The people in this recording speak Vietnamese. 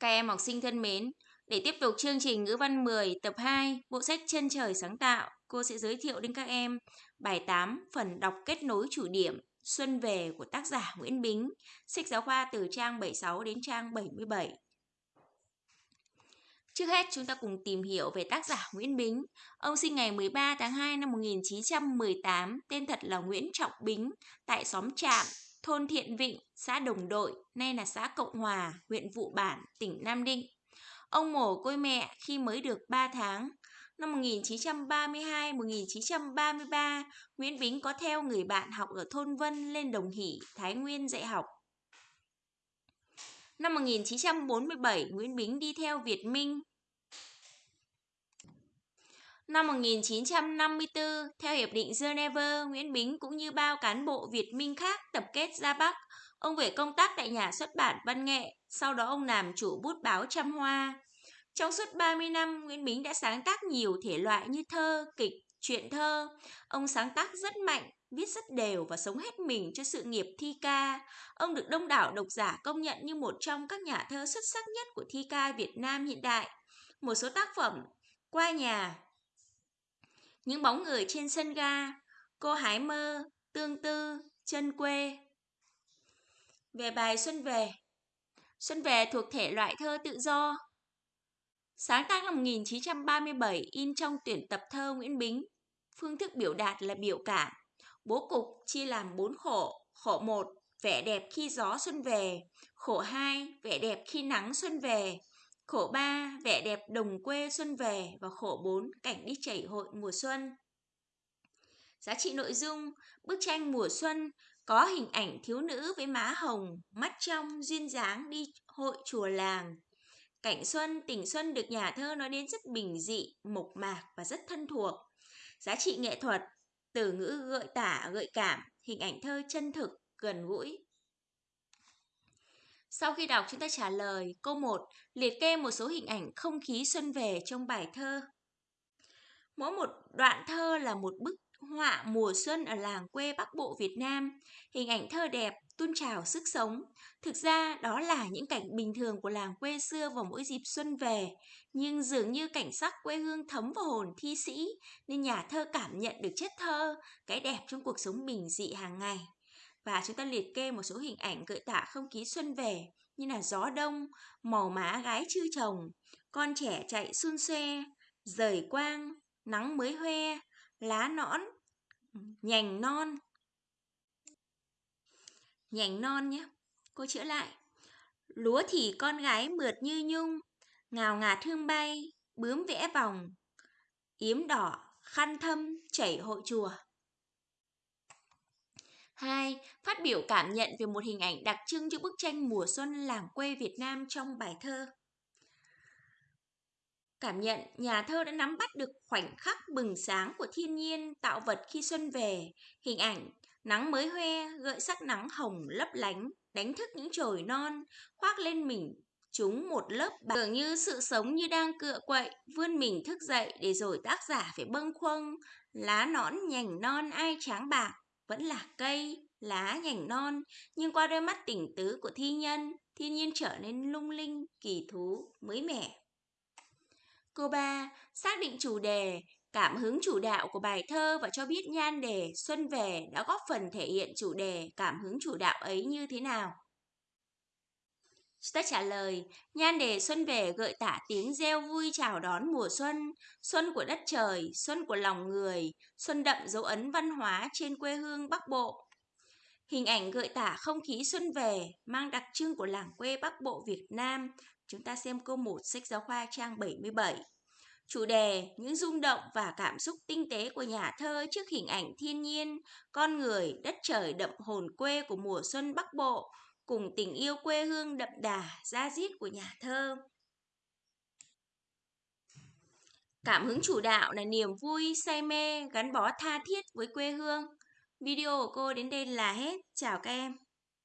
Các em học sinh thân mến, để tiếp tục chương trình ngữ văn 10 tập 2, bộ sách Chân trời sáng tạo, cô sẽ giới thiệu đến các em bài 8 phần đọc kết nối chủ điểm Xuân về của tác giả Nguyễn Bính, sách giáo khoa từ trang 76 đến trang 77. Trước hết chúng ta cùng tìm hiểu về tác giả Nguyễn Bính. Ông sinh ngày 13 tháng 2 năm 1918, tên thật là Nguyễn Trọng Bính, tại xóm Trạm, thôn Thiện Vịnh, xã Đồng Đội, nay là xã Cộng Hòa, huyện Vụ Bản, tỉnh Nam Định. Ông mồ côi mẹ khi mới được 3 tháng. Năm 1932-1933, Nguyễn Bính có theo người bạn học ở thôn Vân lên Đồng Hỷ, Thái Nguyên dạy học. Năm 1947, Nguyễn Bính đi theo Việt Minh. Năm 1954, theo Hiệp định Geneva, Nguyễn Bính cũng như bao cán bộ Việt Minh khác tập kết ra Bắc. Ông về công tác tại nhà xuất bản Văn Nghệ, sau đó ông làm chủ bút báo Trăm Hoa. Trong suốt 30 năm, Nguyễn Bính đã sáng tác nhiều thể loại như thơ, kịch, truyện thơ. Ông sáng tác rất mạnh, viết rất đều và sống hết mình cho sự nghiệp thi ca. Ông được đông đảo độc giả công nhận như một trong các nhà thơ xuất sắc nhất của thi ca Việt Nam hiện đại. Một số tác phẩm Qua nhà, những bóng người trên sân ga, Cô hái mơ, Tương tư, Chân quê. Về bài Xuân về Xuân về thuộc thể loại thơ tự do. Sáng tác năm 1937 in trong tuyển tập thơ Nguyễn Bính. Phương thức biểu đạt là biểu cảm. Bố cục chia làm bốn khổ. Khổ 1, vẻ đẹp khi gió xuân về. Khổ 2, vẻ đẹp khi nắng xuân về. Khổ 3, vẻ đẹp đồng quê xuân về. Và khổ 4, cảnh đi chảy hội mùa xuân. Giá trị nội dung, bức tranh mùa xuân có hình ảnh thiếu nữ với má hồng, mắt trong, duyên dáng đi hội chùa làng. Cảnh xuân, tình xuân được nhà thơ nói đến rất bình dị, mộc mạc và rất thân thuộc. Giá trị nghệ thuật, từ ngữ gợi tả, gợi cảm, hình ảnh thơ chân thực, gần gũi. Sau khi đọc chúng ta trả lời câu 1, liệt kê một số hình ảnh không khí xuân về trong bài thơ. Mỗi một đoạn thơ là một bức họa mùa xuân ở làng quê Bắc Bộ Việt Nam, hình ảnh thơ đẹp, tuôn trào sức sống. Thực ra đó là những cảnh bình thường của làng quê xưa vào mỗi dịp xuân về, nhưng dường như cảnh sắc quê hương thấm vào hồn thi sĩ, nên nhà thơ cảm nhận được chất thơ, cái đẹp trong cuộc sống bình dị hàng ngày. Và chúng ta liệt kê một số hình ảnh gợi tả không khí xuân về, như là gió đông, màu má gái chưa chồng, con trẻ chạy xuân xoe, rời quang, nắng mới hoe, lá nõn, nhành non. Nhành non nhé. Cô chữa lại. Lúa thì con gái mượt như nhung, ngào ngạt hương bay, bướm vẽ vòng, yếm đỏ, khăn thâm, chảy hội chùa. 2. Phát biểu cảm nhận về một hình ảnh đặc trưng cho bức tranh mùa xuân làng quê Việt Nam trong bài thơ. Cảm nhận, nhà thơ đã nắm bắt được khoảnh khắc bừng sáng của thiên nhiên tạo vật khi xuân về, hình ảnh, nắng mới hoe, gợi sắc nắng hồng lấp lánh, đánh thức những chồi non, khoác lên mình chúng một lớp bạc. Tưởng như sự sống như đang cựa quậy, vươn mình thức dậy để rồi tác giả phải bâng khuâng, lá nõn nhành non ai tráng bạc, vẫn là cây, lá nhành non, nhưng qua đôi mắt tỉnh tứ của thi nhân, thiên nhiên trở nên lung linh, kỳ thú, mới mẻ. cô ba Xác định chủ đề, cảm hứng chủ đạo của bài thơ và cho biết nhan đề Xuân về đã góp phần thể hiện chủ đề, cảm hứng chủ đạo ấy như thế nào. Ta trả lời, nhan đề Xuân về gợi tả tiếng reo vui chào đón mùa xuân, xuân của đất trời, xuân của lòng người, xuân đậm dấu ấn văn hóa trên quê hương Bắc Bộ. Hình ảnh gợi tả không khí xuân về, mang đặc trưng của làng quê Bắc Bộ Việt Nam, Chúng ta xem câu 1 sách giáo khoa trang 77. Chủ đề, những rung động và cảm xúc tinh tế của nhà thơ trước hình ảnh thiên nhiên, con người, đất trời đậm hồn quê của mùa xuân Bắc Bộ, cùng tình yêu quê hương đậm đà, da diết của nhà thơ. Cảm hứng chủ đạo là niềm vui, say mê, gắn bó tha thiết với quê hương. Video của cô đến đây là hết. Chào các em.